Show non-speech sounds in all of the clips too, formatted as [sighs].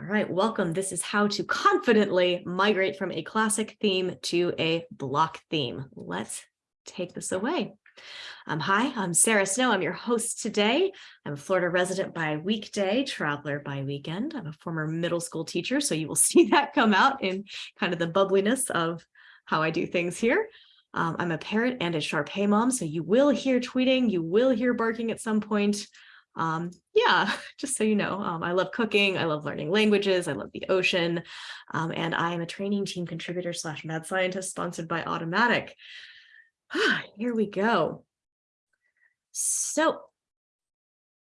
All right, welcome. This is how to confidently migrate from a classic theme to a block theme. Let's take this away. Um, hi, I'm Sarah Snow. I'm your host today. I'm a Florida resident by weekday, traveler by weekend. I'm a former middle school teacher, so you will [laughs] see that come out in kind of the bubbliness of how I do things here. Um, I'm a parent and a Shar-Pei mom, so you will hear tweeting, you will hear barking at some point um, yeah, [laughs] just so you know, um, I love cooking, I love learning languages, I love the ocean, um, and I am a training team contributor slash mad scientist sponsored by Automattic. [sighs] Here we go. So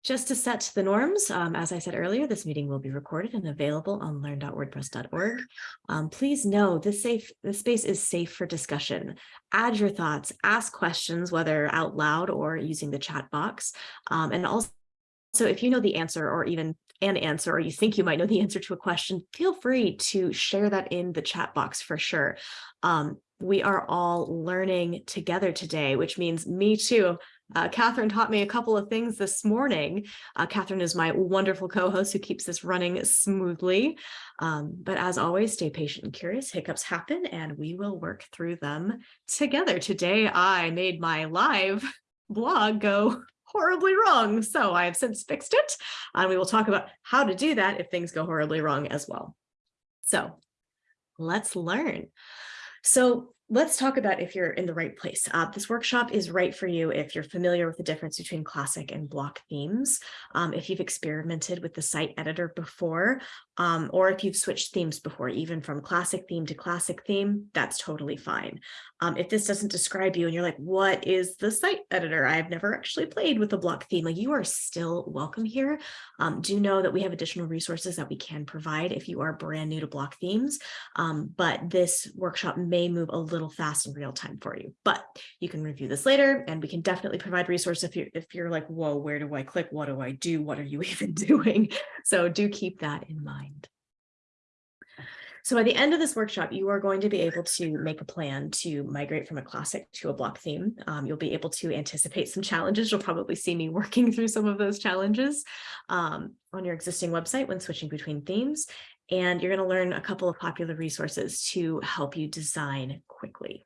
just to set the norms, um, as I said earlier, this meeting will be recorded and available on learn.wordpress.org. Um, please know this safe this space is safe for discussion. Add your thoughts, ask questions, whether out loud or using the chat box, um, and also so if you know the answer or even an answer or you think you might know the [laughs] answer to a question, feel free to share that in the chat box for sure. Um, we are all learning together today, which means me too. Uh, Catherine taught me a couple of things this morning. Uh, Catherine is my wonderful co-host who keeps this running smoothly. Um, but as always, stay patient and curious. Hiccups happen and we will work through them together. Today, I made my live [laughs] blog go horribly wrong. So I have since fixed it. And we will talk about how to do that if things go horribly wrong as well. So let's learn. So let's talk about if you're in the right place. Uh, this workshop is right for you if you're familiar with the difference between classic and block themes, um, if you've experimented with the site editor before, um, or if you've switched themes before, even from classic theme to classic theme, that's totally fine. Um, if this doesn't describe you and you're like, what is the site editor? I've never actually played with a block theme, like you are still welcome here. Um, do know that we have additional resources that we can provide if you are brand new to block themes, um, but this workshop may move a little fast in real time for you, but you can review this later and we can definitely provide resources if you're, if you're like, whoa, where do I click? What do I do? What are you [laughs] even doing? So do keep that in mind. So by the end of this workshop, you are going to be able to make a plan to migrate from a classic to a block theme. Um, you'll be able to anticipate some challenges. You'll probably see me [laughs] working through some of those challenges um, on your existing website when switching between themes. And you're going to learn a couple of popular resources to help you design quickly.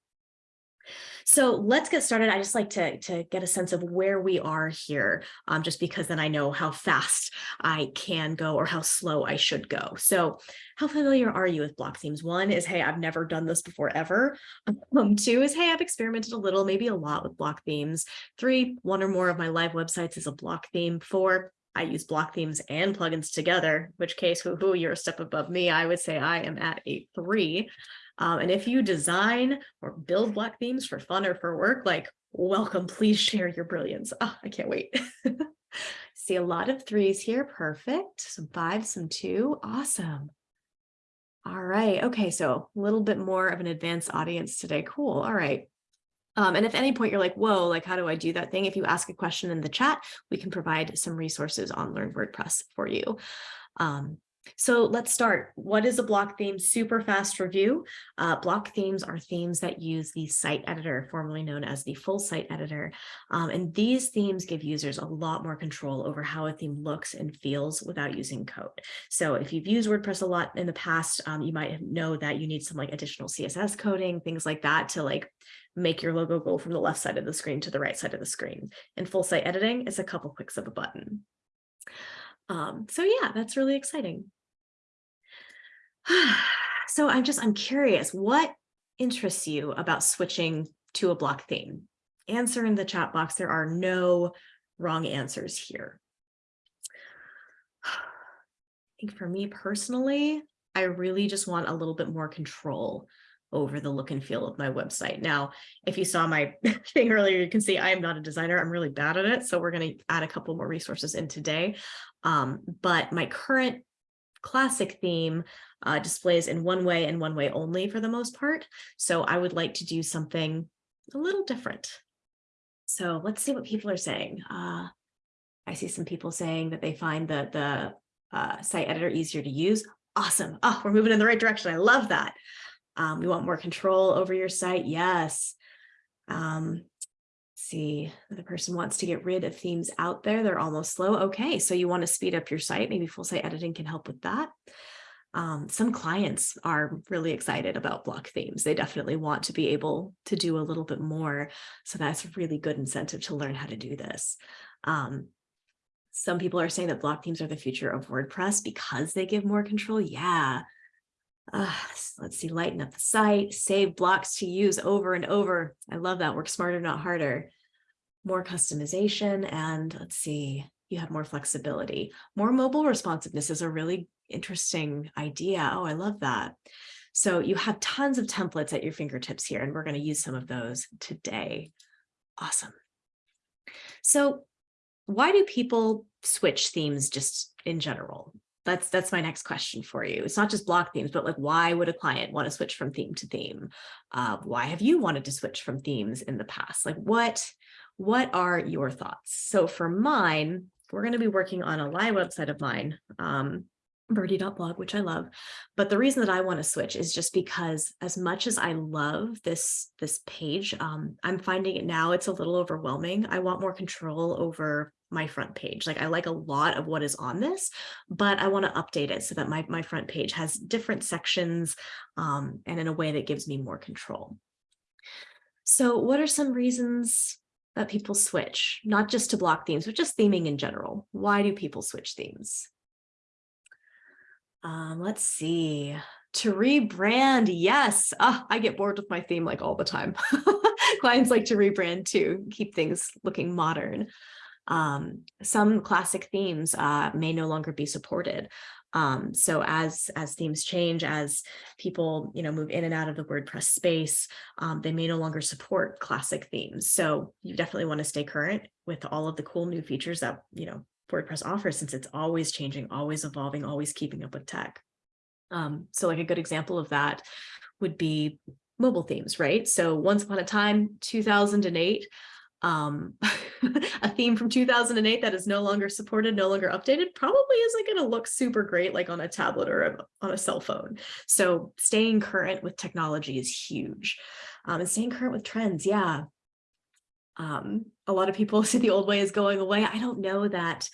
So let's get started. I just like to, to get a sense of where we are here, um, just because then I know how fast I can go or how slow I should go. So how familiar are you with block themes? One is, hey, I've never done this before ever. [laughs] Um, two is, hey, I've experimented a little, maybe a lot with block themes. Three, one or more of my live websites is a block theme. Four, I use block themes and plugins together, which case, whoo, hoo, you're a step above me. I would say I am at a three. Um, and if you design or build block themes for fun or for work, like welcome, please share your brilliance. Oh, I can't wait. [laughs] See a lot of threes here. Perfect. Some fives, some two. Awesome. All right. Okay. So a little bit more of an advanced audience today. Cool. All right. Um, and if any point you're like, whoa, like, how do I do that thing? If you ask a question in the chat, we can provide some resources on Learn WordPress for you. Um, so let's start. What is a block theme? Super fast review. Uh, block themes are themes that use the site editor, formerly known as the full site editor. Um, and these themes give users a lot more control over how a theme looks and feels without using code. So if you've used WordPress a lot in the past, um, you might know that you need some like additional CSS coding, things like that to like make your logo go from the left side of the screen to the right side of the screen. In full site editing, it's a couple clicks of a button. Um, so yeah, that's really exciting. [sighs] so I'm just, I'm curious, what interests you about switching to a block theme? Answer in the chat box. There are no wrong answers here. [sighs] I think for me personally, I really just want a little bit more control over the look and feel of my website. Now, if you saw my [laughs] thing earlier, you can see I am not a designer. I'm really bad at it. So we're going to add a couple more resources in today. Um, but my current classic theme uh, displays in one way and one way only for the most part. So I would like to do something a little different. So let's see what people are saying. Uh, I see some people saying that they find the, the uh, site editor easier to use. Awesome. Oh, we're moving in the right direction. I love that. Um, we want more control over your site. Yes. Um, see, the person wants to get rid of themes out there. They're almost slow. Okay, so you want to speed up your site. Maybe full site editing can help with that. Um, some clients are really excited about block themes. They definitely want to be able to do a little bit more. So that's a really good incentive to learn how to do this. Um, some people are saying that block themes are the future of WordPress because they give more control. Yeah. Uh, let's see, lighten up the site, save blocks to use over and over. I love that. Work smarter, not harder. More customization. And let's see, you have more flexibility. More mobile responsiveness is a really interesting idea. Oh, I love that. So you have tons of templates at your fingertips here, and we're going to use some of those today. Awesome. So why do people switch themes just in general? That's that's my next question for you. It's not just block themes, but like why would a client want to switch from theme to theme? Uh, why have you wanted to switch from themes in the past? Like what what are your thoughts? So for mine, we're going to be working on a live website of mine. Um, birdie.blog, which I love. But the reason that I want to switch is just because as much as I love this, this page, um, I'm finding it now it's a little overwhelming. I want more control over my front page. Like I like a lot of what is on this, but I want to update it so that my, my front page has different sections um, and in a way that gives me more control. So what are some reasons that people switch, not just to block themes, but just theming in general? Why do people switch themes? Um, let's see. To rebrand, yes. Oh, I get bored with my theme like all the time. [laughs] Clients like to rebrand too, keep things looking modern. Um, some classic themes uh, may no longer be supported. Um, so as as themes change, as people you know move in and out of the WordPress space, um, they may no longer support classic themes. So you definitely want to stay current with all of the cool new features that you know WordPress offers since it's always changing, always evolving, always keeping up with tech. Um, so like a good example of that would be mobile themes, right? So once upon a time, 2008, um, [laughs] a theme from 2008 that is no longer supported, no longer updated, probably isn't going to look super great like on a tablet or a, on a cell phone. So staying current with technology is huge. Um, and staying current with trends, yeah, um, a lot of people [laughs] see the old way is going away. I don't know that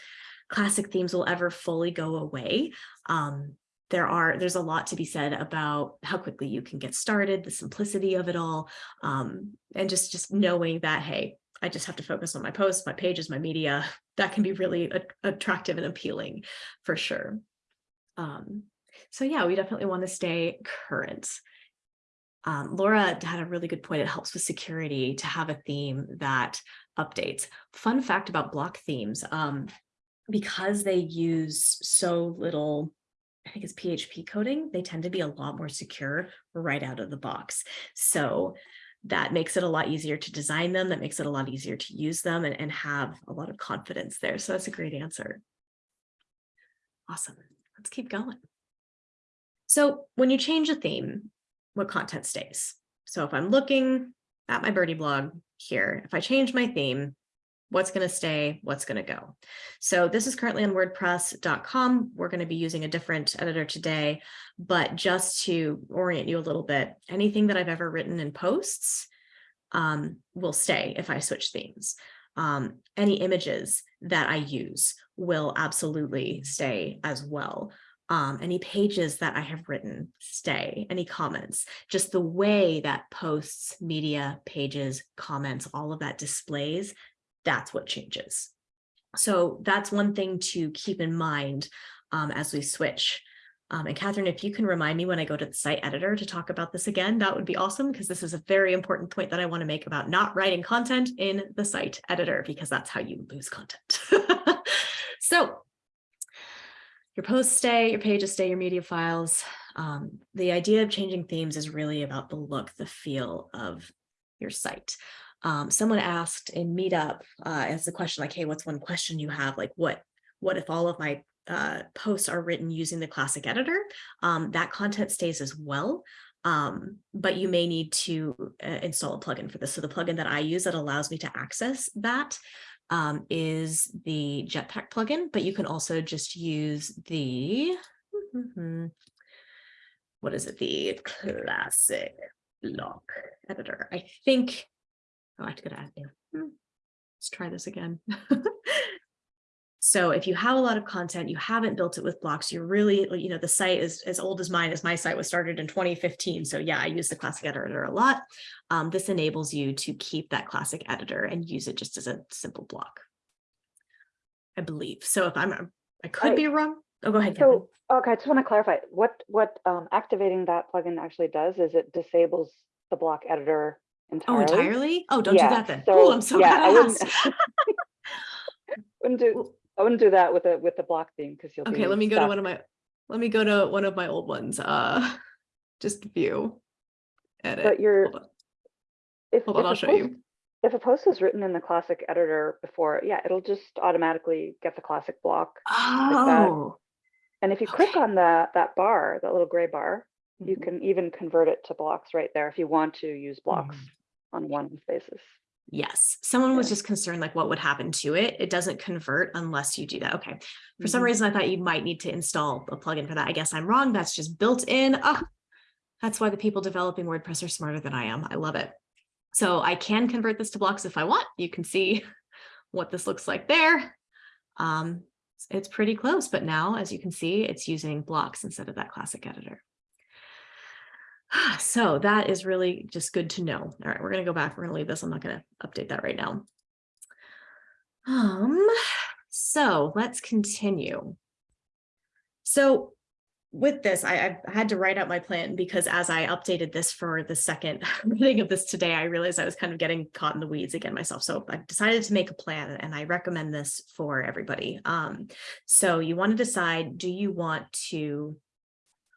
classic themes will ever fully go away. Um, there are there's a lot to be said about how quickly you can get started, the simplicity of it all, um, and just just knowing that hey, I just have to focus on my posts, my pages, my media. [laughs] That can be really attractive and appealing for sure. Um, so yeah, we definitely want to stay current. Um, Laura had a really good point. It helps with security to have a theme that updates. Fun fact about block themes, um, because they use so little, I think it's PHP coding, they tend to be a lot more secure right out of the box. So that makes it a lot easier to design them, that makes it a lot easier to use them and, and have a lot of confidence there. So that's a great answer. Awesome. Let's keep going. So when you change a theme, what content stays. So if I'm looking at my birdie blog here, if I change my theme, what's going to stay, what's going to go. So this is currently on wordpress.com. We're going to be using a different editor today, but just to orient you a little bit, anything that I've ever written in posts um, will stay if I switch themes. Um, any images that I use will absolutely stay as well um, any pages that I have written stay, any comments, just the way that posts, media, pages, comments, all of that displays, that's what changes. So that's one thing to keep in mind um, as we switch. Um, and Catherine, if you can remind me when I go to the site editor to talk about this again, that would be awesome because this is a very important point that I want to make about not writing content in the site editor because that's how you lose content. [laughs] so your posts stay, your pages stay, your media files. Um, the idea of changing themes is really about the look, the feel of your site. Um, someone asked in Meetup uh, as a question like, hey, what's one question you have? Like, what, what if all of my uh, posts are written using the classic editor? Um, that content stays as well. Um, but you may need to uh, install a plugin for this. So the plugin that I use that allows me to access that um, is the Jetpack plugin, but you can also just use the, what is it, the classic block editor. I think, oh, I have to go to add new. Hmm, let's try this again. [laughs] So if you have a lot of content, you haven't built it with blocks, you're really, you know, the site is as old as mine, as my site was started in 2015. So yeah, I use the classic editor a lot. Um, this enables you to keep that classic editor and use it just as a simple block. I believe. So if I'm, I could I- be wrong. Oh, go ahead. Kevin. So, okay, I just want to clarify, what, what um, activating that plugin actually does is it disables the block editor Oh, entirely. entirely? Oh, don't Yeah, do that then. so, Oh, I'm so yeah, glad I I wouldn't- [laughs] Wouldn't do, I wouldn't do that with a, with the block theme because you'll be. Okay, let me go to one of my, let me go to one of my old ones. Uh, [laughs] just view. Edit. But you're, Hold on, if, hold on, if I'll show post- you. If a post is written in the classic editor before, yeah, it'll just automatically get the classic block. Oh, And if you click on the, that bar, that little gray bar, you Mhm. can even convert it to blocks right there if you want to use blocks Mm-hmm. on one basis. yes. Someone was just concerned like what would happen to it. It doesn't convert unless you do that. Okay. For some Mhm. reason, I thought you might need to install a plugin for that. I guess I'm wrong. That's just built in. Ah, that's why the people developing WordPress are smarter than I am. I love it. So I can convert this to blocks if I want. You can see [laughs] what this looks like there. Um, it's pretty close, but now, as you can see, it's using blocks instead of that classic editor. So that is really just good to know. All right, we're going to go back. We're going to leave this. I'm not going to update that right now. Um, so let's continue. So with this, I, I had to write out my plan because as I updated this for the second [laughs] reading of this today, I realized I was kind of getting caught in the weeds again myself. So I decided to make a plan and I recommend this for everybody. Um, so you want to decide, do you want to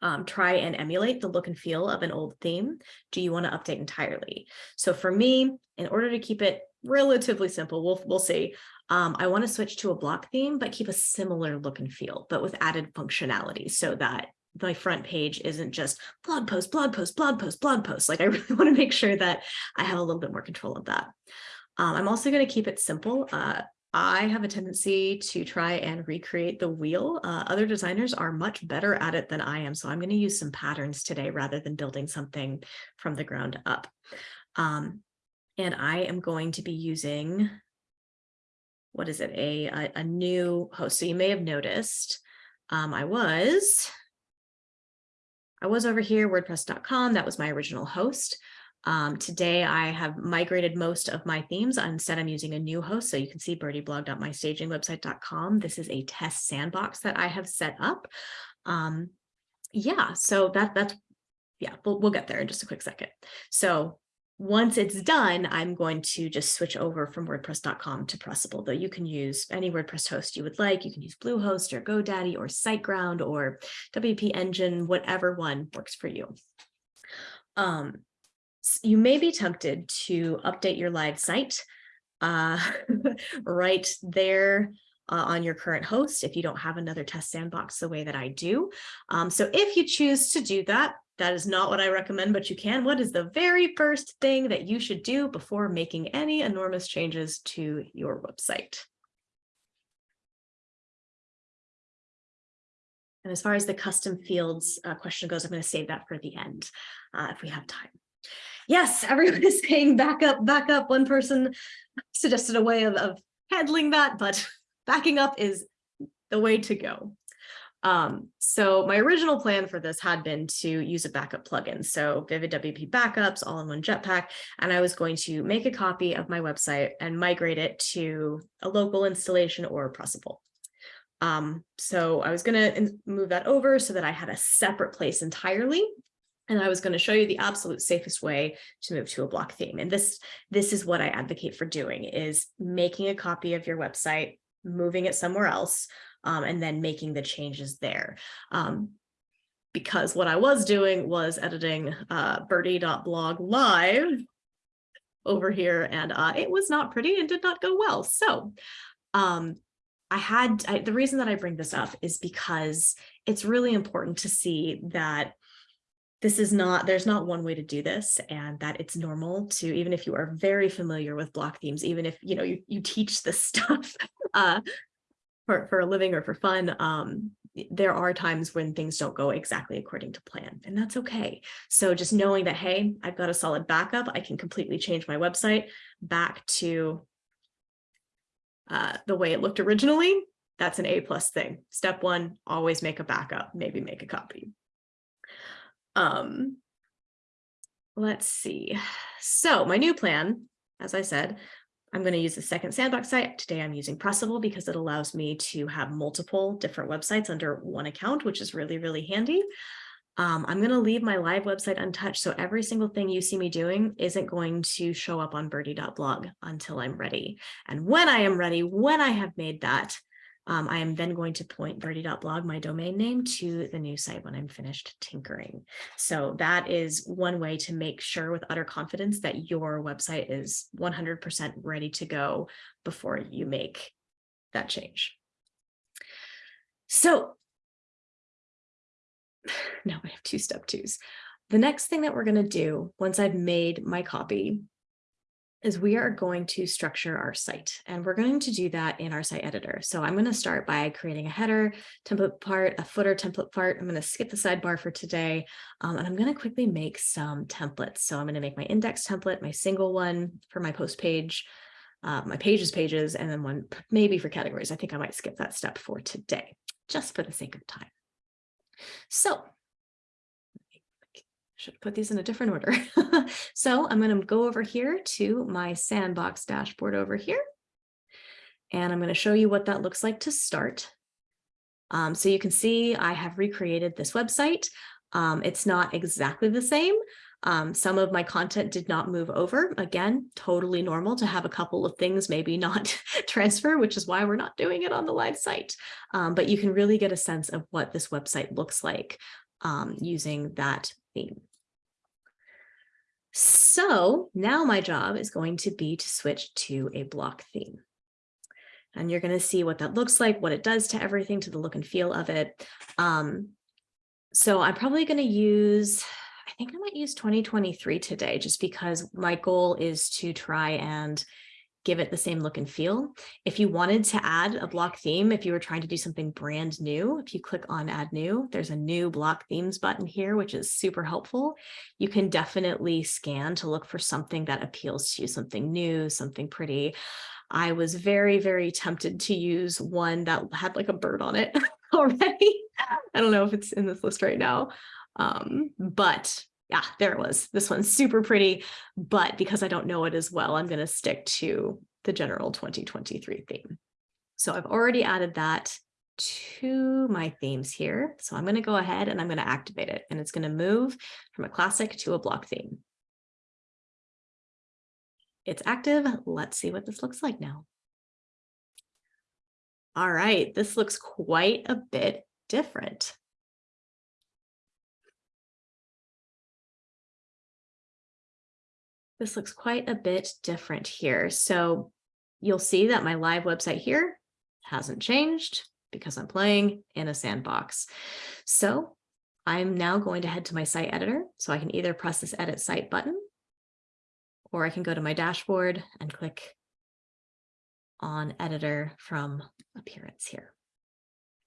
um, try and emulate the look and feel of an old theme? Do you want to update entirely? So for me, in order to keep it relatively simple, we'll, we'll see. Um, I want to switch to a block theme, but keep a similar look and feel, but with added functionality so that my front page isn't just blog post, blog post, blog post, blog post. Like [laughs] I really want to make sure that I have a little bit more control of that. Um, I'm also going to keep it simple. Uh, I have a tendency to try and recreate the wheel. Uh, other designers are much better at it than I am. So I'm going to use some patterns today rather than building something from the ground up. Um, and I am going to be using, what is it, a, a, a new host. So you may have noticed um, I was, I was over here, wordpress.com. That was my original host. Um, today I have migrated most of my themes. Instead, I'm using a new host. So you can see birdieblog.mystagingwebsite.com. This is a test sandbox that I have set up. Um, yeah, so that that's, yeah, we'll, we'll get there in just a quick second. So once it's done, I'm going to just switch over from WordPress.com to Pressable, though you can use any WordPress host you would like. You can use Bluehost or GoDaddy or SiteGround or WP Engine, whatever one works for you. Um, you may be tempted to update your live site uh, [laughs] right there uh, on your current host if you don't have another test sandbox the way that I do. Um, so if you choose to do that, that is not what I recommend, but you can. What is the very first thing that you should do before making any enormous changes to your website? And as far as the custom fields uh, question goes, I'm going to save that for the end uh, if we have time. Yes, everyone is saying back up, back up. One person suggested a way of, of handling that, but [laughs] backing up is the way to go. Um, so my original plan for this had been to use a backup plugin. So Vivid WP backups, all in one jetpack. And I was going to make a copy of my website and migrate it to a local installation or Pressable. Um, so I was going to move that over so that I had a separate place entirely. And I was going to show you the absolute safest way to move to a block theme. And this, this is what I advocate for doing is making a copy of your website, moving it somewhere else, um, and then making the changes there. Um, because what I was doing was editing uh, birdie.blog live over here, and uh, it was not pretty and did not go well. So um, I had, I, the reason that I bring this up is because it's really important to see that this is not, there's not one way to do this and that it's normal to, even if you are very familiar with block themes, even if, you know, you, you teach this [laughs] stuff uh, for, for a living or for fun, um, there are times when things don't go exactly according to plan, and that's okay. So just knowing that, hey, I've got a solid backup, I can completely change my website back to uh, the way it looked originally, That's an A plus thing. Step one, always make a backup, maybe make a copy. Um, let's see. So my new plan, as I said, I'm going to use the second sandbox site. Today I'm using Pressable because it allows me to have multiple different websites under one account, which is really, really handy. Um, I'm going to leave my live website untouched. So every single thing you see me doing isn't going to show up on birdie.blog until I'm ready. And when I am ready, when I have made that, um, I am then going to point birdie.blog, my domain name, to the new site when I'm finished tinkering. So that is one way to make sure with utter confidence that your website is 100% ready to go before you make that change. So [sighs] now I have two step twos. The next thing that we're going to do once I've made my copy is we are going to structure our site and we're going to do that in our site editor. So I'm going to start by creating a header template part, a footer template part. I'm going to skip the sidebar for today um, and I'm going to quickly make some templates. So I'm going to make my index template, my single one for my post page, uh, my pages pages, and then one maybe for categories. I think I might skip that step for today, just for the sake of time. So should put these in a different order. [laughs] so I'm going to go over here to my sandbox dashboard over here. And I'm going to show you what that looks like to start. Um, so you can see I have recreated this website. Um, it's not exactly the same. Um, some of my content did not move over. Again, totally normal to have a couple of things maybe not [laughs] transfer, which is why we're not doing it on the live site. Um, but you can really get a sense of what this website looks like um, using that theme. So now my job is going to be to switch to a block theme. And you're going to see what that looks like, what it does to everything, to the look and feel of it. Um, so I'm probably going to use, I think I might use 2023 today, just because my goal is to try and give it the same look and feel. If you wanted to add a block theme, if you were trying to do something brand new, if you click on add new, there's a new block themes button here, which is super helpful. You can definitely scan to look for something that appeals to you, something new, something pretty. I was very, very tempted to use one that had like a bird on it [laughs] already. I don't know if it's in this list right now, um, but yeah, there it was. This one's super pretty, but because I don't know it as well, I'm going to stick to the general 2023 theme. So I've already added that to my themes here. So I'm going to go ahead and I'm going to activate it and it's going to move from a classic to a block theme. It's active. Let's see what this looks like now. All right, this looks quite a bit different. This looks quite a bit different here. So you'll see that my live website here hasn't changed because I'm playing in a sandbox. So I'm now going to head to my site editor. So I can either press this edit site button, or I can go to my dashboard and click on editor from appearance here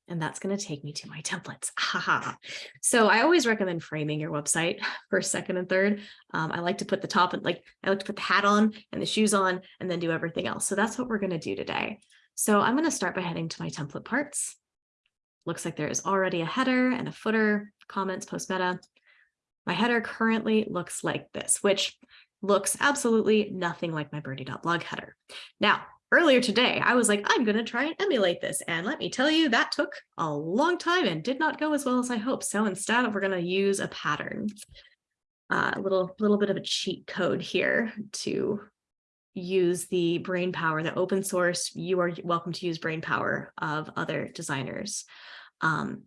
and that's going to take me to my templates. [laughs] Haha. so I always recommend framing your website [laughs] first, second, and third. Um, I like to put the top and like I like to put the hat on and the shoes on and then do everything else. So that's what we're going to do today. So I'm going to start by heading to my template parts. Looks like there is already a header and a footer, comments, post meta. My header currently looks like this, which looks absolutely nothing like my birdie.blog header. Now, earlier today, I was like, I'm going to try and emulate this. And let me tell you, that took a long time and did not go as well as I hoped. So instead, we're going to use a pattern, uh, a little, little bit of a cheat code here to use the brain power, the open source, you are welcome to use brain power of other designers. Um,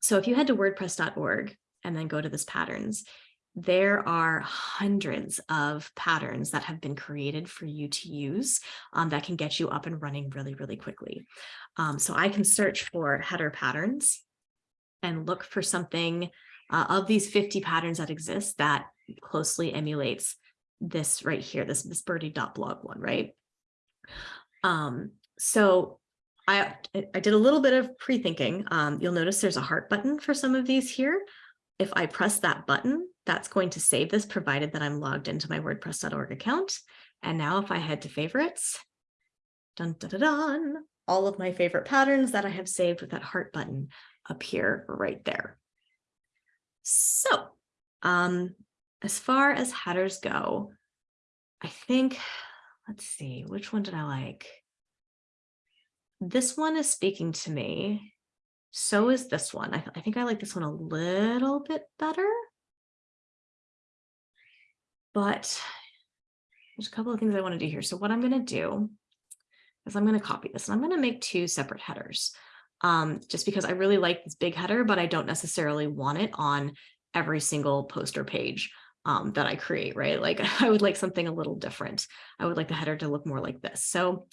so if you head to wordpress.org and then go to this patterns, there are hundreds of patterns that have been created for you to use um, that can get you up and running really, really quickly. Um, so I can search for header patterns and look for something uh, of these 50 patterns that exist that closely emulates this right here, this, this birdie.blog one, right? Um, so I, I did a little bit of pre-thinking. Um, you'll notice there's a heart button for some of these here. If I press that button, that's going to save this provided that I'm logged into my wordpress.org account. And now if I head to favorites, dun, dun, dun, dun, all of my favorite patterns that I have saved with that heart button appear right there. So um, as far as headers go, I think, let's see, which one did I like? This one is speaking to me. So is this one. I, th I think I like this one a little bit better. But there's a couple of things I want to do here. So what I'm going to do is I'm going to copy this and I'm going to make two separate headers. Um, just because I really like this big header, but I don't necessarily want it on every single poster page um, that I create, right? Like [laughs] I would like something a little different. I would like the header to look more like this. So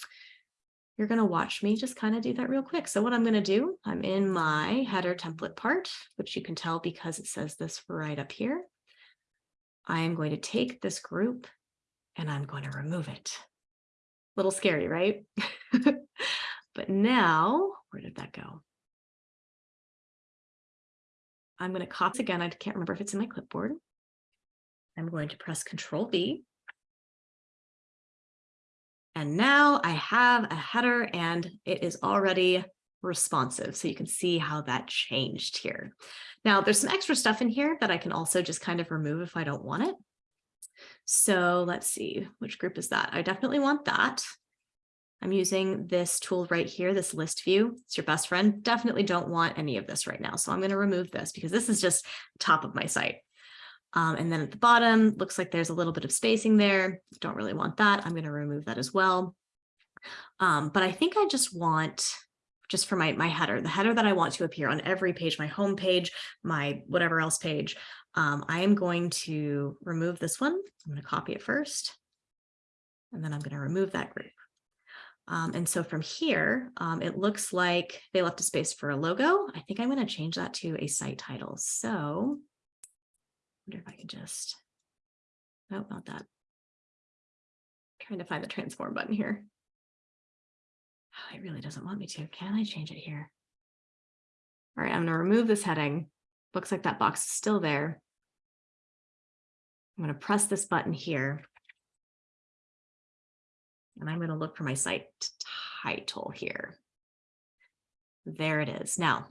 you're going to watch me just kind of do that real quick. So what I'm going to do, I'm in my header template part, which you can tell because it says this right up here. I am going to take this group and I'm going to remove it. A little scary, right? [laughs] but now, where did that go? I'm going to copy again. I can't remember if it's in my clipboard. I'm going to press Control V. And now I have a header and it is already responsive. So you can see how that changed here. Now there's some extra stuff in here that I can also just kind of remove if I don't want it. So let's see, which group is that? I definitely want that. I'm using this tool right here, this list view. It's your best friend. Definitely don't want any of this right now. So I'm going to remove this because this is just top of my site. Um, and then at the bottom, looks like there's a little bit of spacing there. Don't really want that. I'm going to remove that as well. Um, but I think I just want, just for my, my header, the header that I want to appear on every page, my home page, my whatever else page, um, I am going to remove this one. I'm going to copy it first. And then I'm going to remove that group. Um, and so from here, um, it looks like they left a space for a logo. I think I'm going to change that to a site title. So wonder if I can just, no, not that. Trying to find the transform button here. Oh, it really doesn't want me to. Can I change it here? All right, I'm going to remove this heading. Looks like that box is still there. I'm going to press this button here. And I'm going to look for my site title here. There it is. Now,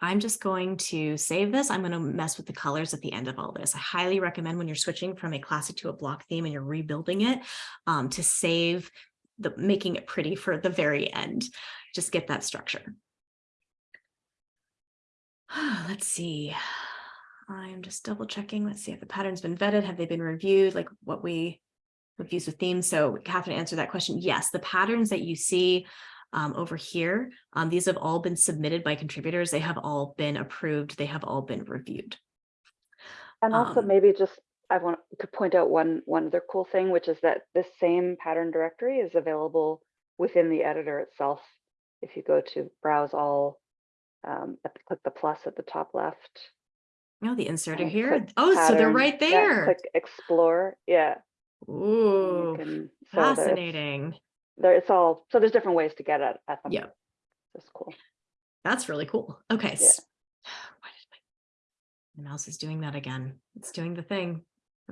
I'm just going to save this. I'm going to mess with the colors at the end of all this. I highly recommend when you're switching from a classic to a block theme and you're rebuilding it um, to save the making it pretty for the very end. Just get that structure. [sighs] Let's see. I'm just double checking. Let's see if the pattern's been vetted. Have they been reviewed? Like what we use with themes. So Catherine answered that question. Yes, the patterns that you see um, over here, um, these have all been submitted by contributors. They have all been approved. They have all been reviewed. And also Um, maybe just, To point out one, one other cool thing, which is that this same pattern directory is available within the editor itself. If you go to browse all, um, at the- click the plus at the top left. Oh, the inserter here. Oh, so they're pattern, right yeah, there. Click explore, yeah. Ooh, can- so it's- fascinating. There, it's all, so there's different ways to get at, at them. Yep. That's cool. That's really cool. Okay. Yeah. s- [sighs] Why did my, my mouse is doing that again. It's doing the thing.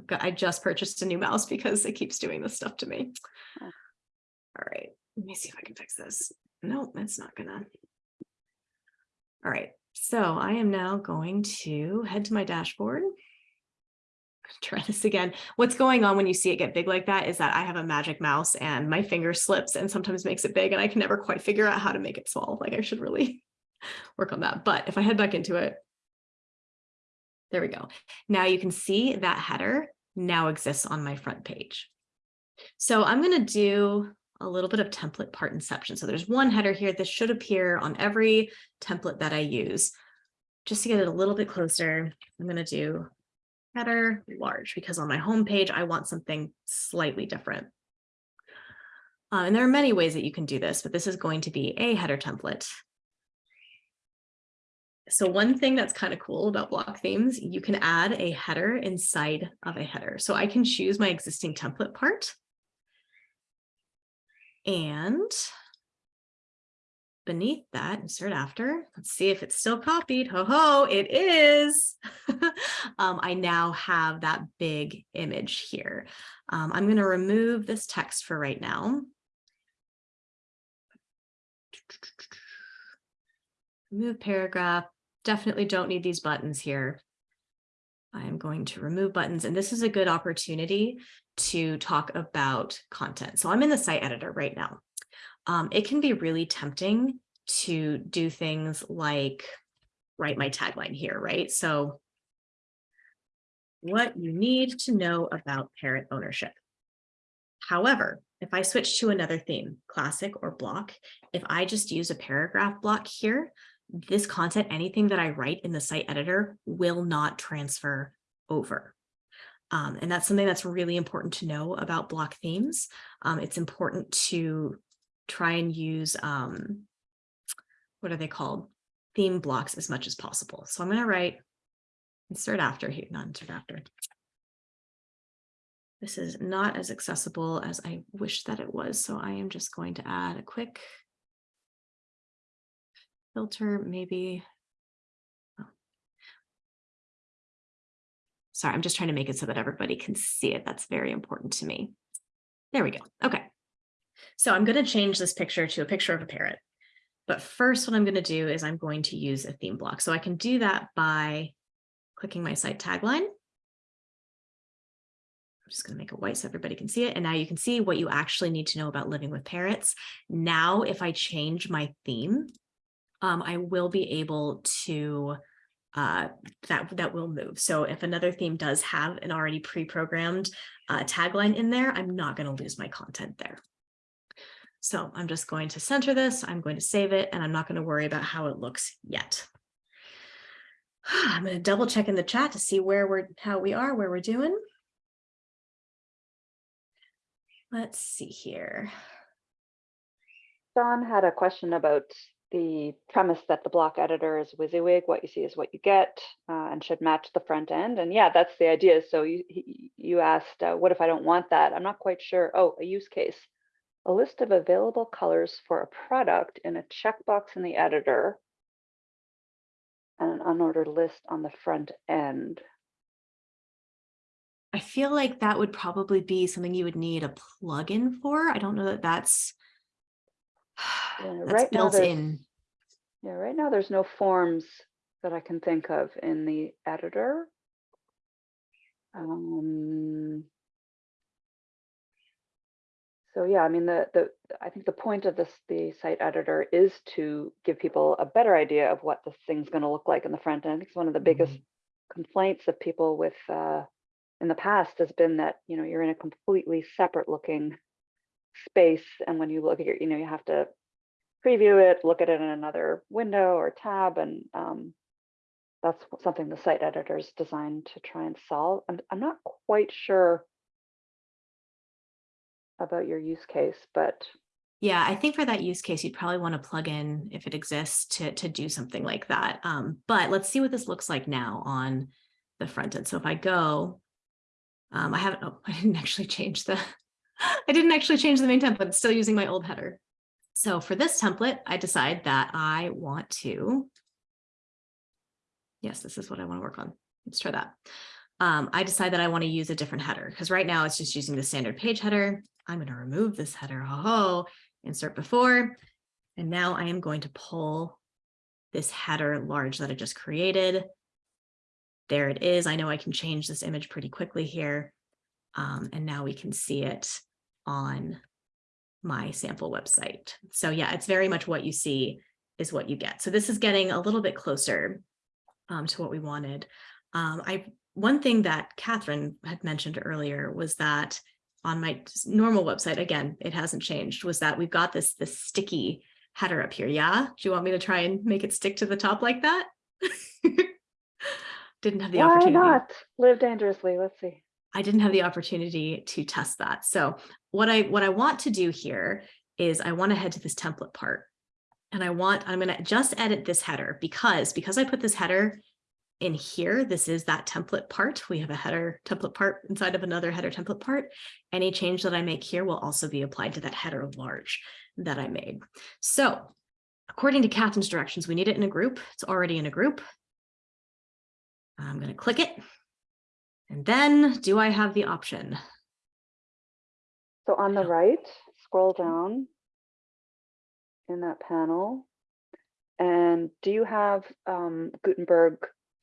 Got, I just purchased a new mouse because it keeps doing this stuff to me. Oh. All right, let me see if I can fix this. No, it's not gonna. All right, so I am now going to head to my dashboard. [laughs] Try this again. What's going on when you see it get big like that is that I have a magic mouse and my finger slips and sometimes makes it big and I can never quite figure out how to make it small. Like I should really [laughs] work on that. But if I head back into it, there we go. Now you can see that header now exists on my front page. So I'm going to do a little bit of template part inception. So there's one header here. This should appear on every template that I use. Just to get it a little bit closer, I'm going to do header large because on my home page, I want something slightly different. Uh, and there are many ways that you can do this, but this is going to be a header template. So one thing that's kind of cool about block themes, you can add a header inside of a header. So I can choose my existing template part. And beneath that, insert after, let's see if it's still copied. Ho ho, it is. [laughs] um, I now have that big image here. Um, I'm going to remove this text for right now. Remove paragraph. Definitely don't need these buttons here. I am going to remove buttons, and this is a good opportunity to talk about content. So I'm in the site editor right now. Um, it can be really tempting to do things like write my tagline here, right? So what you need to know about parent ownership. However, if I switch to another theme, classic or block, if I just use a paragraph block here, this content, anything that I write in the site editor will not transfer over. Um, and that's something that's really important to know about block themes. Um, it's important to try and use, um, what are they called? Theme blocks as much as possible. So I'm going to write insert after here, not insert after. This is not as accessible as I wish that it was, so I am just going to add a quick filter, maybe. oh. Sorry, I'm just trying to make it so that everybody can see it. That's very important to me. There we go. Okay. So I'm going to change this picture to a picture of a parrot. But first, what I'm going to do is I'm going to use a theme block. So I can do that by clicking my site tagline. I'm just going to make it white so everybody can see it. And now you can see what you actually need to know about living with parrots. Now, if I change my theme, um, I will be able to uh, that that will move. So if another theme does have an already pre-programmed uh, tagline in there, I'm not going to lose my content there. So I'm just going to center this, I'm going to save it, and I'm not going to worry about how it looks yet. [sighs] I'm going to double check in the chat to see where we're, how we are, where we're doing. Let's see here. Don had a question about the premise that the block editor is WYSIWYG, what you see is what you get, uh, and should match the front end. And yeah, that's the idea. So you you asked, uh, what if I don't want that? I'm not quite sure. Oh, a use case. A list of available colors for a product in a checkbox in the editor and an unordered list on the front end. I feel like that would probably be something you would need a plugin for. I don't know that that's, Yeah, that's right now built there's- in. Yeah, right now there's no forms that I can think of in the editor. Um, so yeah, I mean, the, the, I think the point of this, the site editor is to give people a better idea of what this thing's gonna look like in the front end. It's one of the biggest complaints of people with, uh, in the past has been that, you know, you're in a completely separate looking space. And when you look at your, you know, you have to preview it, look at it in another window or tab, and um, that's something the site editor is designed to try and solve. I'm, I'm not quite sure about your use case, but Yeah, I think for that use case, you'd probably want to plug in if it exists to, to do something like that. Um, but let's see what this looks like now on the front end. So if I go, um, I haven't, oh, [laughs] I didn't actually change the, [laughs] I didn't actually change the main template. Still using my old header. So for this template, I decide that I want to, yes, this is what I want to work on. Let's try that. Um, I decide that I want to use a different header because right now it's just using the standard page header. I'm going to remove this header. Oh, insert before. And now I am going to pull this header large that I just created. There it is. I know I can change this image pretty quickly here. Um, and now we can see it on my sample website. So yeah, it's very much what you see is what you get. So this is getting a little bit closer um, to what we wanted. Um, I one thing that Catherine had mentioned earlier was that on my normal website, again, it hasn't changed, was that we've got this, this sticky header up here. Yeah, do you want me to try and make it stick to the top like that? [laughs] Didn't have the why opportunity. not live dangerously? Let's see. I didn't have the opportunity to test that. So what I what I want to do here is I want to head to this template part. And I want, I'm going to just edit this header because, because I put this header in here, this is that template part. We have a header template part inside of another header template part. Any change that I make here will also be applied to that header of large that I made. So according to Catherine's directions, we need it in a group. It's already in a group. I'm going to click it. And then do I have the option? So on the right, scroll down in that panel, And do you have um, Gutenberg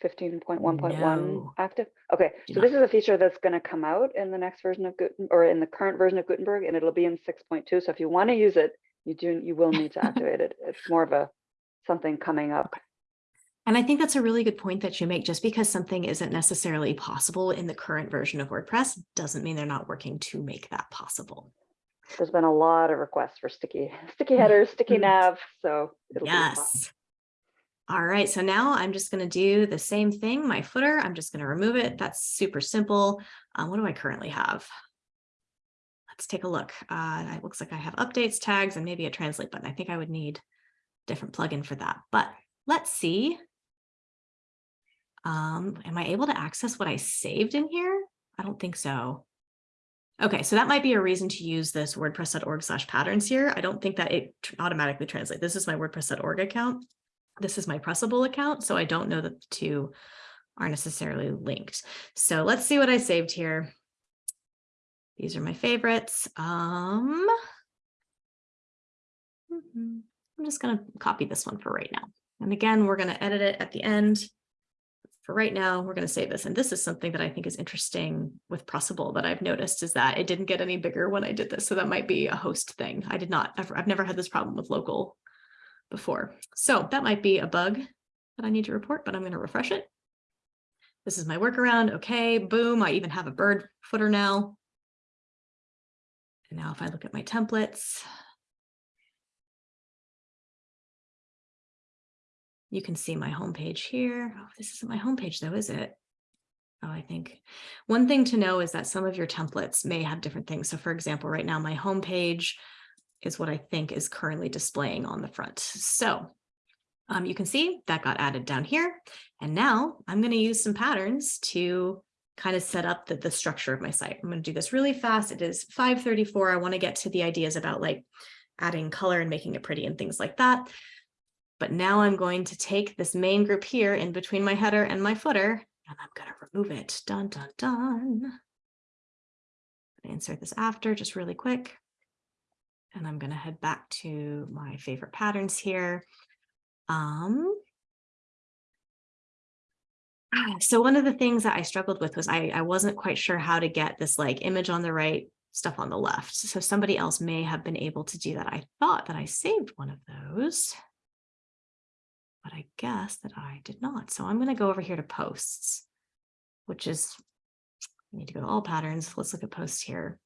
15.1.1 No. active? Okay, Do so not. this is a feature that's going to come out in the next version of Gutenberg or in the current version of Gutenberg, and it'll be in 6.2. So if you want to use it, you do, you will need to [laughs] activate it. It's more of a something coming up. And I think that's a really good point that you make. Just because something isn't necessarily possible in the current version of WordPress doesn't mean they're not working to make that possible. There's been a lot of requests for sticky, [laughs] sticky headers, sticky nav, so it'll be. Yes. All right, so now I'm just going to do the same thing. My footer, I'm just going to remove it. That's super simple. Um, what do I currently have? Let's take a look. Uh, it looks like I have updates, tags, and maybe a translate button. I think I would need a different plugin for that, but let's see. Um, am I able to access what I saved in here? I don't think so. Okay, so that might be a reason to use this wordpress.org slash patterns here. I don't think that it automatically translates. This is my wordpress.org account. This is my Pressable account, so I don't know that the two are necessarily linked. So let's see what I saved here. These are my favorites. Um, mhm, I'm just going to copy this one for right now. And again, we're going to edit it at the end. For right now, we're going to save this. And this is something that I think is interesting with Pressable that I've noticed is that it didn't get any bigger when I did this. So that might be a host thing. I did not, I've, I've never had this problem with local before. So that might be a bug that I need to report, but I'm going to refresh it. This is my workaround. Okay, boom. I even have a bird footer now. And now if I look at my templates, you can see my homepage here. Oh, this isn't my homepage though, is it? Oh, I think one thing to know is that some of your templates may have different things. So for example, right now my homepage is what I think is currently displaying on the front. So um, you can see that got added down here. And now I'm going to use some patterns to kind of set up the, the structure of my site. I'm going to do this really fast. It is 534. I want to get to the ideas about like adding color and making it pretty and things like that. But now I'm going to take this main group here in between my header and my footer, and I'm going to remove it. Dun, dun, dun. Insert this after just really quick. And I'm going to head back to my favorite patterns here. Um, [sighs] so one of the things that I struggled with was I, I wasn't quite sure how to get this like image on the right, stuff on the left. So somebody else may have been able to do that. I thought that I saved one of those, but I guess that I did not. So I'm going to go over here to posts, which is, I need to go to all patterns. Let's look at posts here.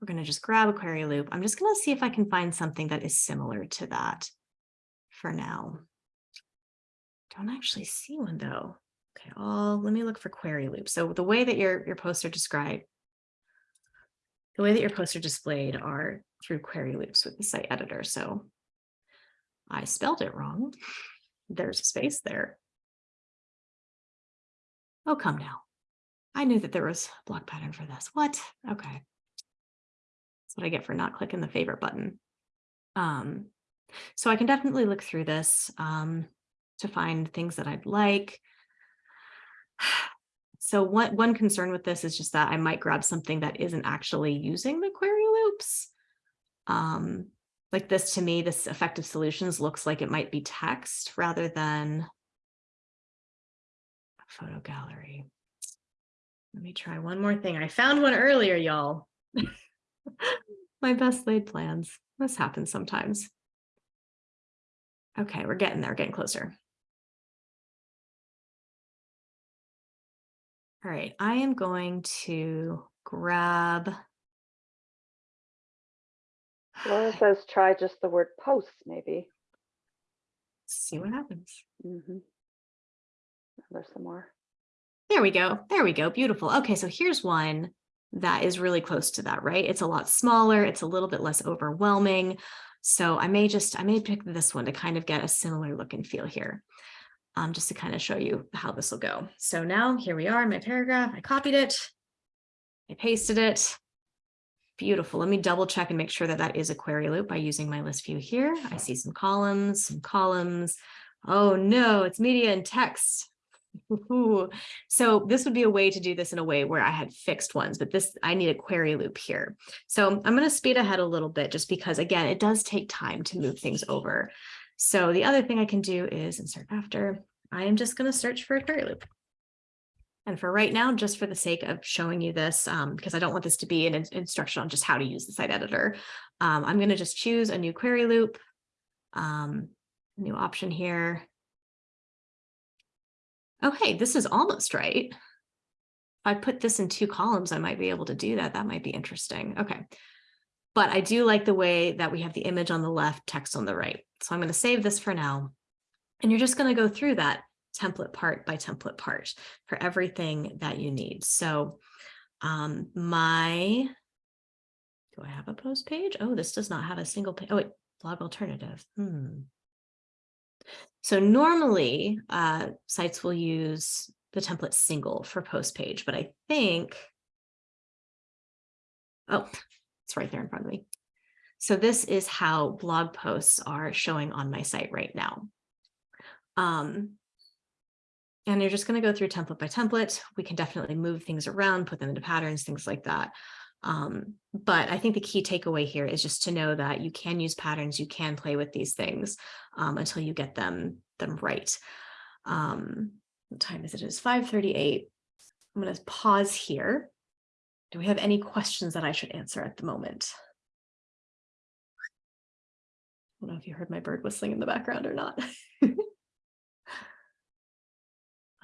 We're going to just grab a query loop. I'm just going to see if I can find something that is similar to that for now. Don't actually see one though. Okay, all let me look for query loop. So the way that your, your posts are described, the way that your posts are displayed are through query loops with the site editor. So I spelled it wrong. There's a space there. Oh, come now. I knew that there was a block pattern for this. What? Okay. That's what I get for not clicking the favorite button. Um, so I can definitely look through this um, to find things that I'd like. [sighs] So one, one concern with this is just that I might grab something that isn't actually using the query loops. Um, like this to me, this effective solutions looks like it might be text rather than a photo gallery. Let me try one more thing. I found one earlier, y'all. [laughs] My best laid plans. This happens sometimes. Okay, we're getting there, getting closer. All right, I am going to grab. Laura says try just the word posts, maybe. See what happens. Mhm. There's some more. There we go. There we go. Beautiful. Okay, so here's one that is really close to that, right? It's a lot smaller. It's a little bit less overwhelming. So I may just, I may pick this one to kind of get a similar look and feel here. Um, just to kind of show you how this will go. So now here we are in my paragraph. I copied it. I pasted it. Beautiful. Let me double check and make sure that that is a query loop by using my list view here. I see some columns, some columns. Oh no, it's media and text. Ooh. [laughs] So this would be a way to do this in a way where I had fixed ones, but this I need a query loop here. So I'm going to speed ahead a little bit just because again, it does take time to move things over. So the other thing I can do is insert after. I am just going to search for a query loop. And for right now, just for the sake of showing you this, um, because I don't want this to be an in- instruction on just how to use the site editor, um, I'm going to just choose a new query loop, um, new option here. Oh, hey, this is almost right. If I put this in two columns, I might be able to do that. That might be interesting. Okay. But I do like the way that we have the image on the left, text on the right. So I'm going to save this for now. And you're just going to go through that template part by template part for everything that you need. So um, my, do I have a post page? Oh, this does not have a single page. Oh, wait, blog alternative. Hmm. So normally uh, sites will use the template single for post page, but I think, oh, it's right there in front of me. So this is how blog posts are showing on my site right now. Um, and you're just going to go through template by template. We can definitely move things around, put them into patterns, things like that. Um, but I think the key takeaway here is just to know that you can use patterns, you can play with these things um, until you get them, them right. Um, what time is it? It is 5.38. I'm going to pause here. Do we have any questions that I should answer at the moment? I don't know if you heard my bird whistling in the background or not. [laughs]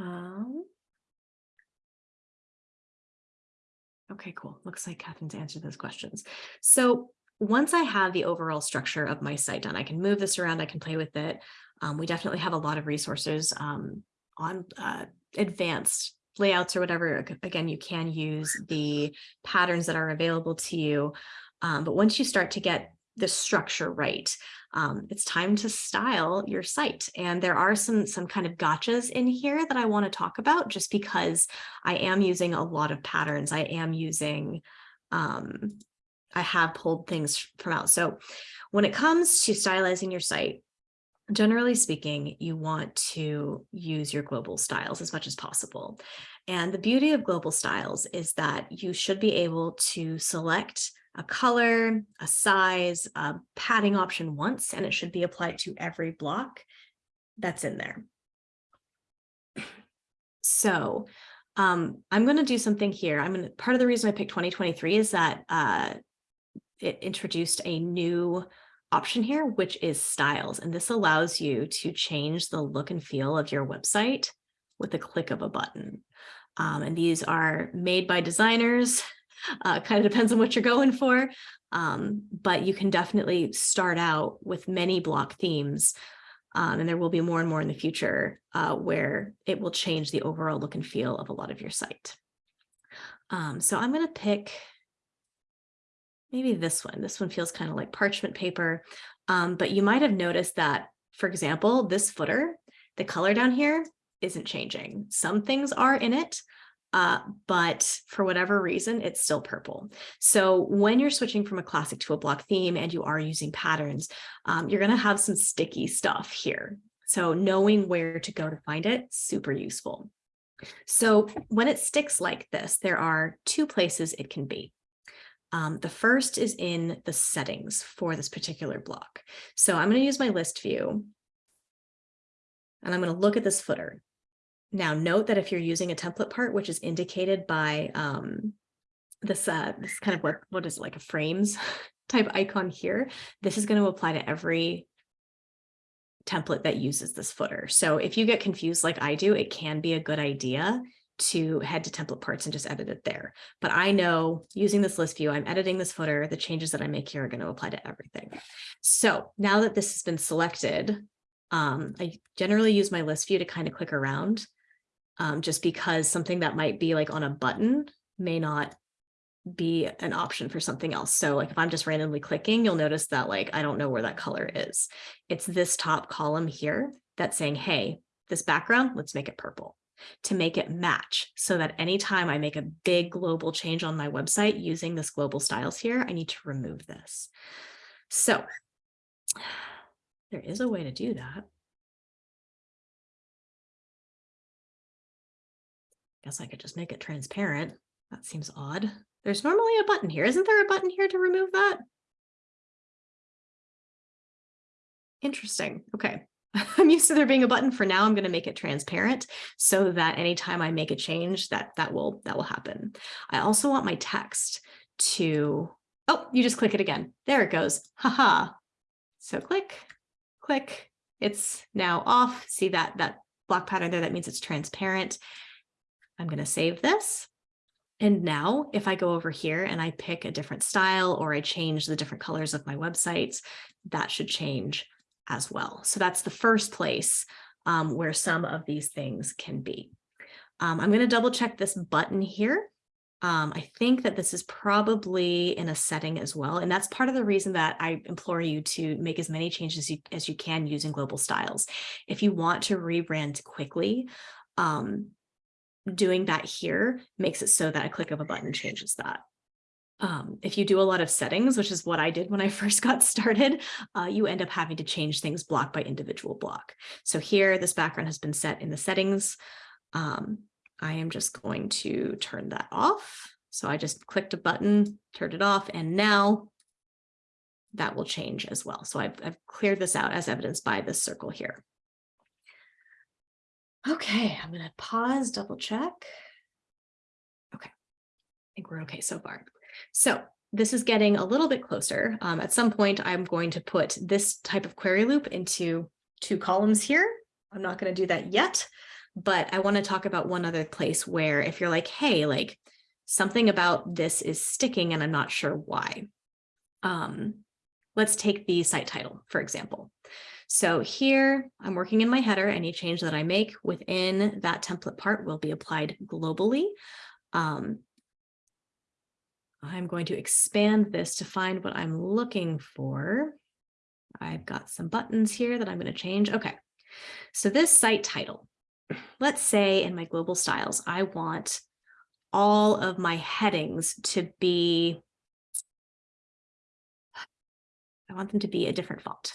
um, okay, cool. Looks like Catherine's answered those questions. So once I have the overall structure of my site done, I can move this around, I can play with it. Um, we definitely have a lot of resources um, on uh, advanced layouts or whatever. Again, you can use the patterns that are available to you. Um, but once you start to get the structure right, um, it's time to style your site. And there are some, some kind of gotchas in here that I want to talk about just because I am using a lot of patterns. I am using, um, I have pulled things from out. So when it comes to stylizing your site, generally speaking, you want to use your global styles as much as possible. And the beauty of global styles is that you should be able to select a color, a size, a padding option once, and it should be applied to every block that's in there. So um, I'm going to do something here. I'm going to, part of the reason I picked 2023 is that uh, it introduced a new option here, which is styles. And this allows you to change the look and feel of your website with a click of a button. Um, and these are made by designers uh, kind of depends on what you're going for. Um, but you can definitely start out with many block themes. Um, and there will be more and more in the future uh, where it will change the overall look and feel of a lot of your site. Um, so I'm going to pick maybe this one. This one feels kind of like parchment paper, um, but you might have noticed that, for example, this footer, the color down here isn't changing. Some things are in it, uh, but for whatever reason, it's still purple. So when you're switching from a classic to a block theme and you are using patterns, um, you're going to have some sticky stuff here. So knowing where to go to find it, super useful. So when it sticks like this, there are two places it can be. Um, the first is in the settings for this particular block. So I'm going to use my list view and I'm going to look at this footer. Now note that if you're using a template part, which is indicated by um, this, uh, this kind of what, what is it, like a frames [laughs] type icon here, this is going to apply to every template that uses this footer. So if you get confused like I do, it can be a good idea to head to template parts and just edit it there. But I know using this list view, I'm editing this footer, the changes that I make here are going to apply to everything. So now that this has been selected, um, I generally use my list view to kind of click around um, just because something that might be like on a button may not be an option for something else. So like if I'm just randomly clicking, you'll notice that like I don't know where that color is. It's this top column here that's saying, hey, this background, let's make it purple to make it match so that anytime I make a big global change on my website using this global styles here, I need to remove this. So [sighs] there is a way to do that. Guess I could just make it transparent. That seems odd. There's normally a button here. Isn't there a button here to remove that? Interesting. Okay. [laughs] I'm used to there being a button for now. I'm going to make it transparent so that anytime I make a change that that will that will happen. I also want my text to, oh, you just click it again. There it goes. Haha. So click, click. It's now off. See that that block pattern there? That means it's transparent. I'm going to save this. And now if I go over here and I pick a different style or I change the different colors of my websites, that should change as well. So that's the first place um, where some of these things can be. Um, I'm going to double check this button here. Um, I think that this is probably in a setting as well. And that's part of the reason that I implore you to make as many changes as you, as you can using global styles. If you want to rebrand quickly, um, doing that here makes it so that a click of a button changes that. Um, if you do a lot of settings, which is what I did when I [laughs] first got started, uh, you end up having to change things block by individual block. So here, this background has been set in the settings. Um, I am just going to turn that off. So I just clicked a button, turned it off, and now that will change as well. So I've, I've cleared this out as evidenced by this circle here. Okay, I'm going to pause, double check. Okay, I think we're okay so far. So this is getting a little bit closer. Um, at some point, I'm going to put this type of query loop into two columns here. I'm not going to do that yet, but I want to talk about one other place where if you're like, hey, like something about this is sticking and I'm not sure why. Um, let's take the site title, for example. So here I'm working in my header. Any change that I make within that template part will be applied globally. Um, I'm going to expand this to find what I'm looking for. I've got some buttons here that I'm going to change. Okay, so this site title, let's say in my global styles, I want all of my headings to be, I want them to be a different font.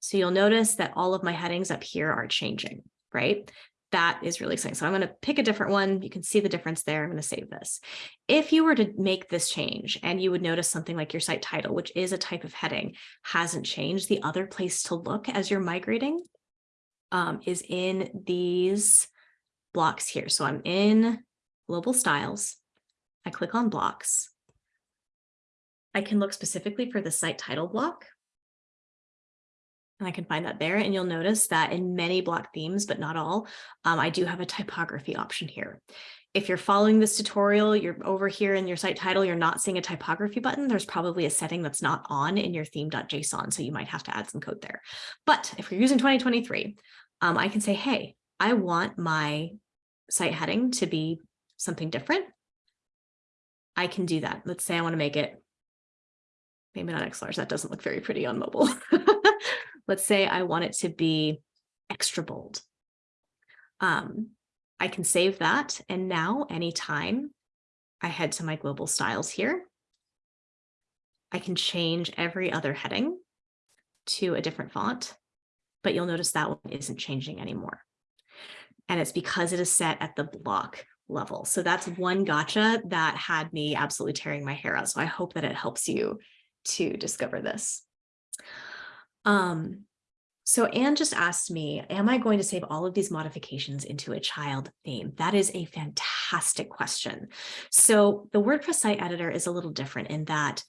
So you'll notice that all of my headings up here are changing, right? that is really exciting. So I'm going to pick a different one. You can see the difference there. I'm going to save this. If you were to make this change and you would notice something like your site title, which is a type of heading, hasn't changed, the other place to look as you're migrating um, is in these blocks here. So I'm in global styles. I click on blocks. I can look specifically for the site title block and I can find that there. And you'll notice that in many block themes, but not all, um, I do have a typography option here. If you're following this tutorial, you're over here in your site title, you're not seeing a typography button, there's probably a setting that's not on in your theme.json. So you might have to add some code there. But if you're using 2023, um, I can say, hey, I want my site heading to be something different. I can do that. Let's say I want to make it maybe not X large. That doesn't look very pretty on mobile. [laughs] let's say I want it to be extra bold. Um, I can save that. And now anytime I head to my global styles here, I can change every other heading to a different font, but you'll notice that one isn't changing anymore. And it's because it is set at the block level. So that's one gotcha that had me absolutely tearing my hair out. So I hope that it helps you to discover this. Um, so Anne just asked me, am I going to save all of these modifications into a child theme? That is a fantastic question. So the WordPress site editor is a little different in that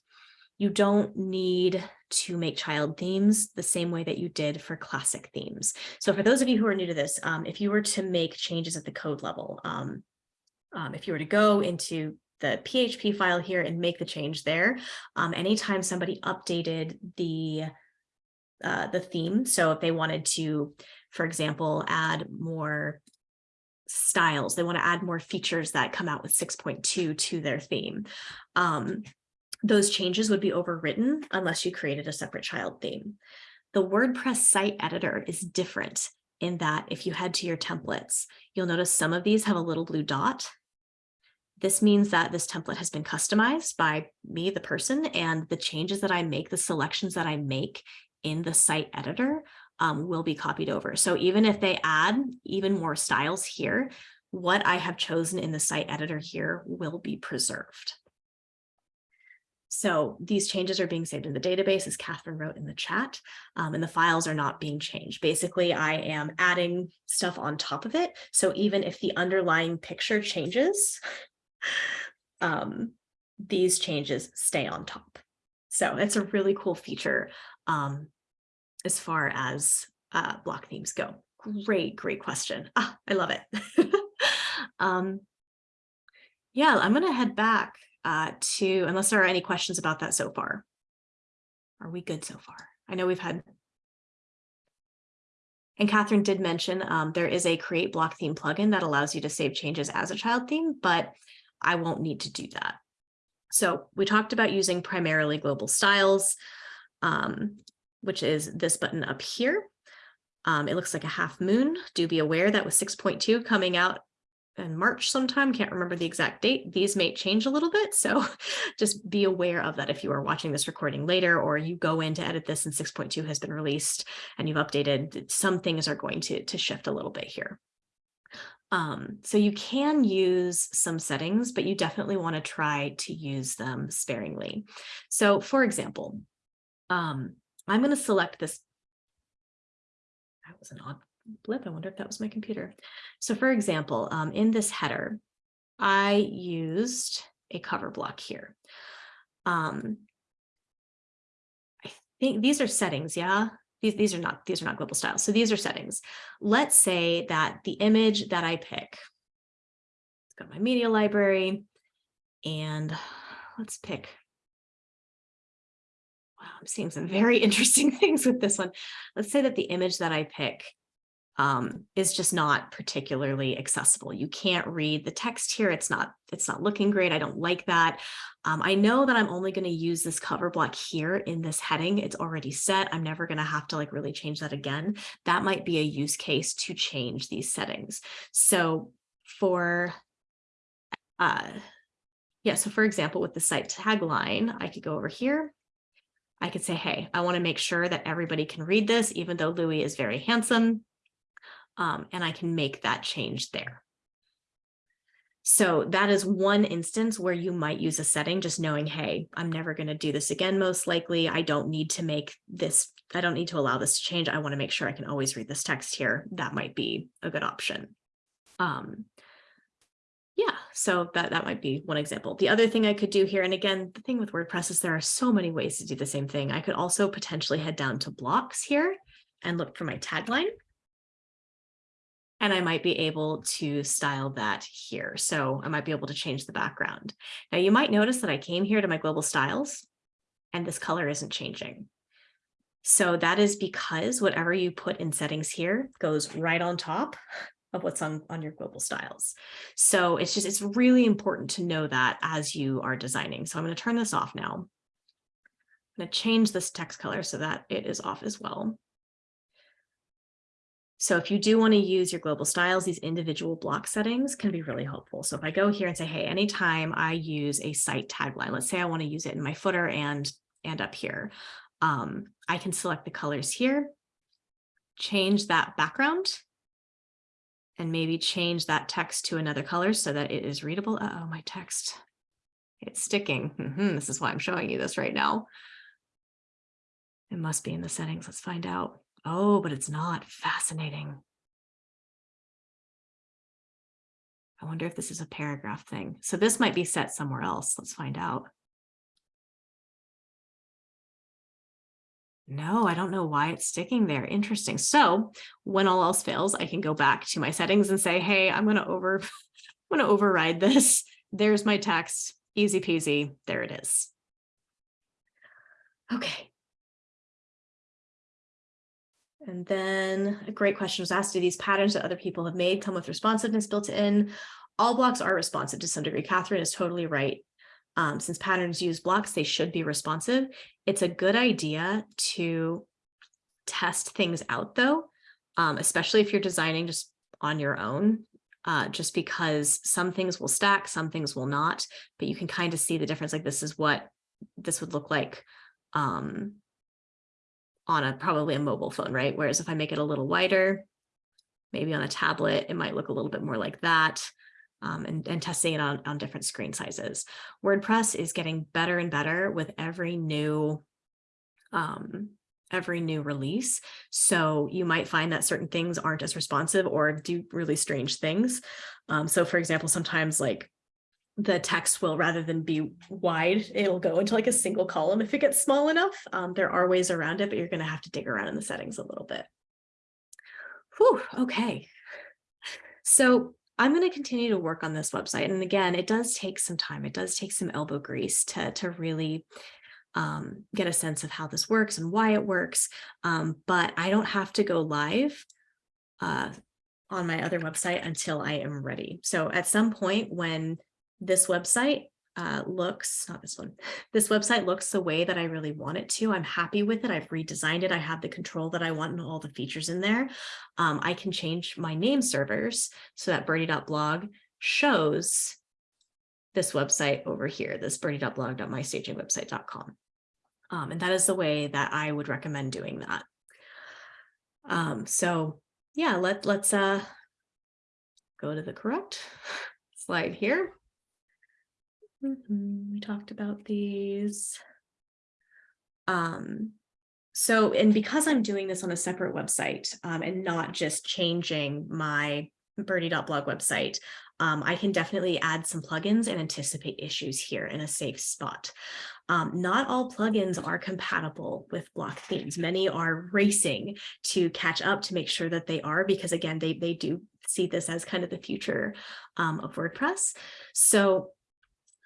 you don't need to make child themes the same way that you did for classic themes. So for those of you who are new to this, um, if you were to make changes at the code level, um, um, if you were to go into the PHP file here and make the change there, um, anytime somebody updated the uh, the theme. So if they wanted to, for example, add more styles, they want to add more features that come out with 6.2 to their theme. Um, those changes would be overwritten unless you created a separate child theme. The WordPress site editor is different in that if you head to your templates, you'll notice some of these have a little blue dot. This means that this template has been customized by me, the person, and the changes that I make, the selections that I make in the site editor um, will be copied over. So even if they add even more styles here, what I have chosen in the site editor here will be preserved. So these changes are being saved in the database, as Catherine wrote in the chat, um, and the files are not being changed. Basically, I am adding stuff on top of it. So even if the underlying picture changes, [laughs] um, these changes stay on top. So it's a really cool feature um, as far as uh, block themes go. Great, great question. Ah, I love it. [laughs] um, yeah, I'm going to head back uh, to, unless there are any questions about that so far. Are we good so far? I know we've had, and Catherine did mention um, there is a create block theme plugin that allows you to save changes as a child theme, but I won't need to do that. So we talked about using primarily global styles, um, which is this button up here. Um, it looks like a half moon. Do be aware that with 6.2 coming out in March sometime, can't remember the exact date, these may change a little bit. So [laughs] just be aware of that if you are watching this recording later or you go in to edit this and 6.2 has been released and you've updated, some things are going to, to shift a little bit here. Um, so you can use some settings, but you definitely want to try to use them sparingly. So for example, um, I'm going to select this. That was an odd blip. I wonder if that was my computer. So for example, um, in this header, I used a cover block here. Um, I think these are settings, yeah? These, these are not these are not global styles. So these are settings. Let's say that the image that I pick, let's go to my media library and let's pick. I'm seeing some very [laughs] interesting things with this one. Let's say that the image that I pick um, is just not particularly accessible. You can't read the text here. It's not, it's not looking great. I don't like that. Um, I know that I'm only going to use this cover block here in this heading. It's already set. I'm never going to have to like really change that again. That might be a use case to change these settings. So for, uh, yeah, so for example, with the site tagline, I could go over here. I could say, hey, I want to make sure that everybody can read this, even though Louis is very handsome um, and I can make that change there. So that is one instance where you might use a setting, just knowing, hey, I'm never going to do this again, most likely. I don't need to make this, I don't need to allow this to change. I want to make sure I can always read this text here. That might be a good option. Um, yeah, so that, that might be one example. The other thing I could do here, and again, the thing with WordPress is there are so many ways to do the same thing. I could also potentially head down to blocks here and look for my tagline and I might be able to style that here. So I might be able to change the background. Now you might notice that I came here to my global styles and this color isn't changing. So that is because whatever you put in settings here goes right on top of what's on, on your global styles. So it's just, it's really important to know that as you are designing. So I'm going to turn this off now. I'm going to change this text color so that it is off as well. So if you do want to use your global styles, these individual block settings can be really helpful. So if I go here and say, hey, anytime I use a site tagline, let's say I want to use it in my footer and, and up here, um, I can select the colors here, change that background, and maybe change that text to another color so that it is readable. Uh oh, my text, it's sticking. Mm -hmm, this is why I'm showing you this right now. It must be in the settings. Let's find out. Oh, but it's not fascinating. I wonder if this is a paragraph thing. So this might be set somewhere else. Let's find out. No, I don't know why it's sticking there. Interesting. So when all else fails, I can go back to my settings and say, hey, I'm going to over, [laughs] I'm going to override this. There's my text. Easy peasy. There it is. Okay. And then a great question was asked, do these patterns that other people have made come with responsiveness built in? All blocks are responsive to some degree. Catherine is totally right. Um, since patterns use blocks, they should be responsive. It's a good idea to test things out though, um, especially if you're designing just on your own, uh, just because some things will stack, some things will not, but you can kind of see the difference. Like this is what this would look like um, on a probably a mobile phone, right? Whereas if I make it a little wider, maybe on a tablet, it might look a little bit more like that. Um, and, and testing it on, on different screen sizes. WordPress is getting better and better with every new um, every new release. So you might find that certain things aren't as responsive or do really strange things. Um, so for example, sometimes like the text will rather than be wide, it'll go into like a single column if it gets small enough. Um, there are ways around it, but you're going to have to dig around in the settings a little bit. Whew, okay. So I'm going to continue to work on this website. And again, it does take some time. It does take some elbow grease to, to really um, get a sense of how this works and why it works. Um, but I don't have to go live uh, on my other website until I am ready. So at some point when this website uh, looks, not this one, this website looks the way that I really want it to. I'm happy with it. I've redesigned it. I have the control that I want and all the features in there. Um, I can change my name servers so that birdie.blog shows this website over here, this birdie.blog.mystagingwebsite.com. Um, and that is the way that I would recommend doing that. Um, so yeah, let, let's uh, go to the correct [laughs] slide here. Mhm, We talked about these. Um, so, and because I'm doing this on a separate website um, and not just changing my birdie.blog website, um, I can definitely add some plugins and anticipate issues here in a safe spot. Um, not all plugins are compatible with block themes. Many are racing to catch up to make sure that they are, because again, they, they do see this as kind of the future um, of WordPress. So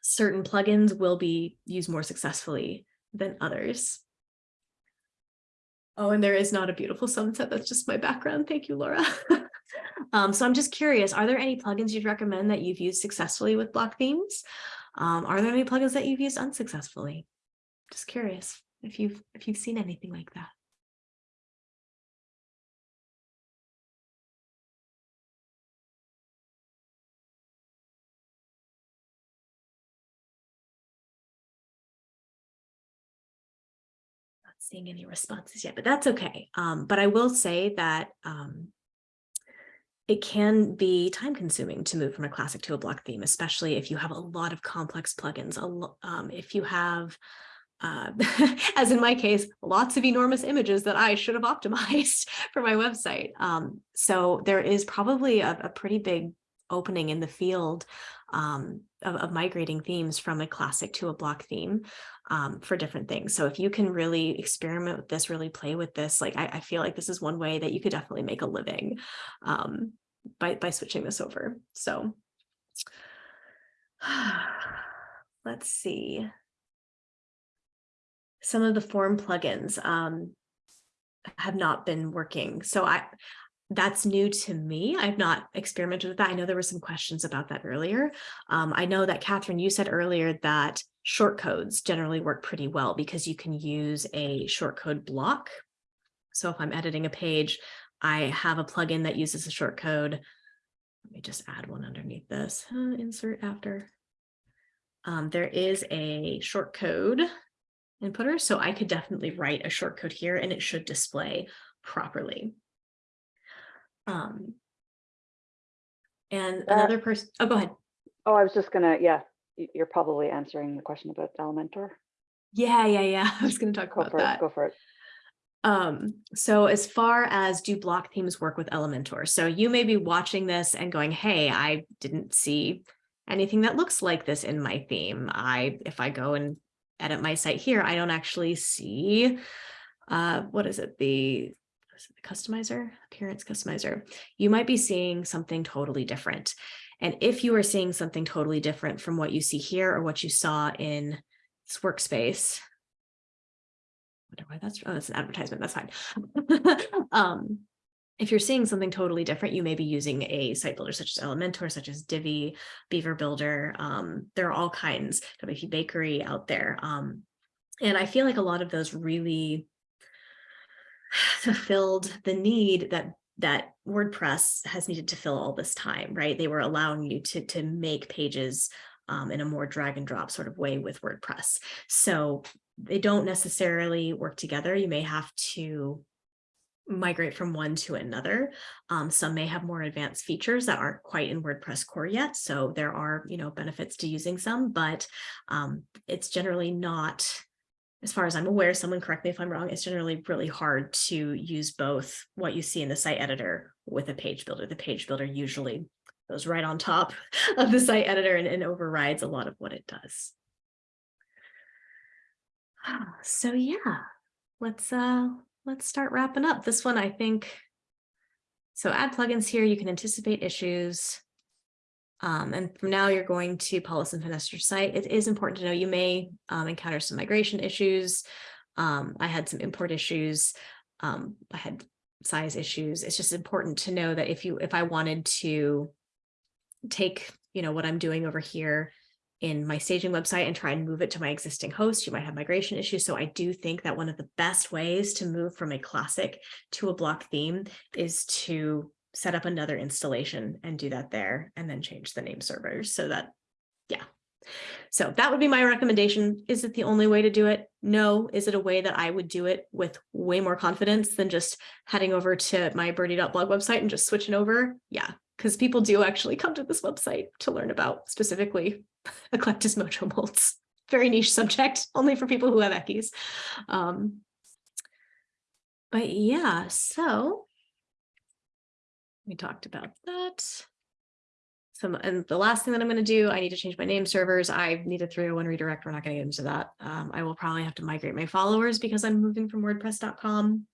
certain plugins will be used more successfully than others. Oh, and there is not a beautiful sunset. That's just my background. Thank you, Laura. [laughs] um, so I'm just curious, are there any plugins you'd recommend that you've used successfully with block themes? Um, are there any plugins that you've used unsuccessfully? Just curious if you've if you've seen anything like that. Seeing any responses yet, but that's okay. Um, but I will say that um, it can be time consuming to move from a classic to a block theme, especially if you have a lot of complex plugins. Um, if you have, uh, [laughs] as in my case, lots of enormous images that I should have [laughs] optimized for my website. Um, so there is probably a, a pretty big opening in the field um, of, of, migrating themes from a classic to a block theme um, for different things. So if you can really experiment with this, really play with this, like I, I feel like this is one way that you could definitely make a living um, by, by switching this over. So [sighs] let's see. Some of the form plugins um, have not been working. So I, that's new to me. I've not experimented with that. I know there were some questions about that earlier. Um, I know that Catherine, you said earlier that short codes generally work pretty well because you can use a short code block. So if I'm editing a page, I have a plugin that uses a short code. Let me just add one underneath this, uh, insert after. Um, there is a short code inputter, so I could definitely write a short code here and it should display properly. Um, and Uh, another person, oh, go ahead. Oh, I was just gonna, yeah, you're probably answering the question about Elementor. Yeah, yeah, yeah. [laughs] I was going to talk Go about for it, that. go for it. Um, so as far as do block themes work with Elementor? So you may be watching this and going, hey, I didn't see anything that looks like this in my theme. I, if I go and edit my site here, I don't actually see, uh, what is it? The, customizer, appearance customizer. You might be seeing something totally different. And if you are seeing something totally different from what you see here or what you saw in this workspace, wonder why that's, oh, that's an advertisement, that's fine. [laughs] um, if you're seeing something totally different, you may be using a site builder such as Elementor, such as Divi, Beaver Builder. Um, there are all kinds, WP Bakery out there. Um, and I feel like a lot of those really fulfilled the need that that WordPress has needed to fill all this time, right? They were allowing you to, to make pages um, in a more drag and drop sort of way with WordPress. So they don't necessarily work together. You may have to migrate from one to another. Um, some may have more advanced features that aren't quite in WordPress core yet. So there are, you know, benefits to using some, but um, it's generally not, as far as I'm aware, someone correct me if I'm wrong, it's generally really hard to use both what you see in the site editor with a page builder. The page builder usually goes right on top [laughs] of the site editor and, and overrides a lot of what it does. [sighs] So yeah, let's uh let's start wrapping up. This one, I think. So add plugins here, you can anticipate issues. Um, and from now you're going to Paulus and finesse site. It is important to know you may um, encounter some migration issues. Um, I had some import issues. Um, I had size issues. It's just important to know that if you if I wanted to take, you know, what I'm doing over here in my staging website and try and move it to my existing host, you might have migration issues. So I do think that one of the best ways to move from a classic to a block theme is to set up another installation and do that there and then change the name servers so that, yeah. So that would be my recommendation. Is it the only way to do it? No. Is it a way that I would do it with way more confidence than just heading over to my birdie.blog website and just switching over? Yeah, because people do actually come to this website to learn about specifically [laughs] Eclectus Mojo molds. Very niche subject, only for people who have Eckies. Um, but yeah, so we talked about that. Some, and the last thing that I'm going to do, I need to change my name servers. I need a 301 redirect. We're not going to get into that. Um, I will probably have to migrate my followers because I'm moving from WordPress.com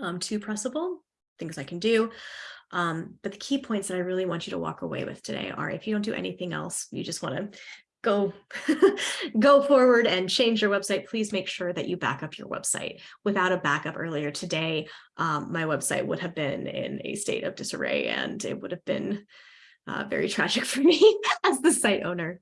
um, to Pressable, things I can do. Um, but the key points that I really want you to walk away with today are if you don't do anything else, you just want to go [laughs] go forward and change your website, please make sure that you back up your website. Without a backup earlier today, um, my website would have been in a state of disarray and it would have been uh, very tragic [laughs] for me as the site owner.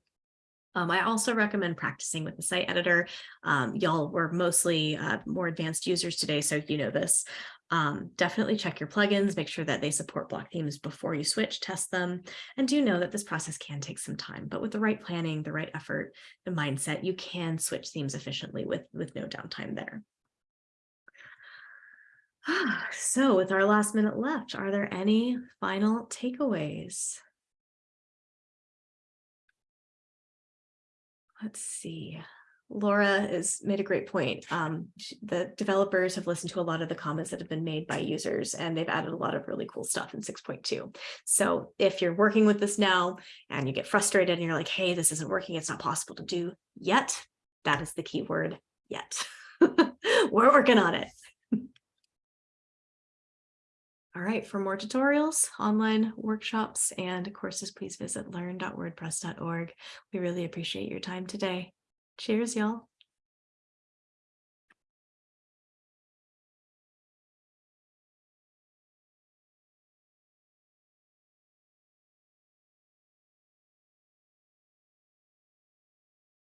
Um, I also recommend practicing with the site editor. Um, Y'all were mostly uh, more advanced users today, so you know this. Um, definitely check your plugins, make sure that they support block themes before you switch, test them, and do know that this process can take some time, but with the right planning, the right effort, the mindset, you can switch themes efficiently with, with no downtime there. [sighs] So with our last minute left, are there any final takeaways? Let's see. Laura has made a great point. Um, the developers have listened to a lot of the comments that have been made by users and they've added a lot of really cool stuff in 6.2. So if you're working with this now and you get frustrated and you're like, hey, this isn't working, it's not possible to do yet, that is the key word yet. [laughs] We're working on it. All right, for more tutorials, online workshops, and courses, please visit learn.wordpress.org. We really appreciate your time today. Cheers, y'all.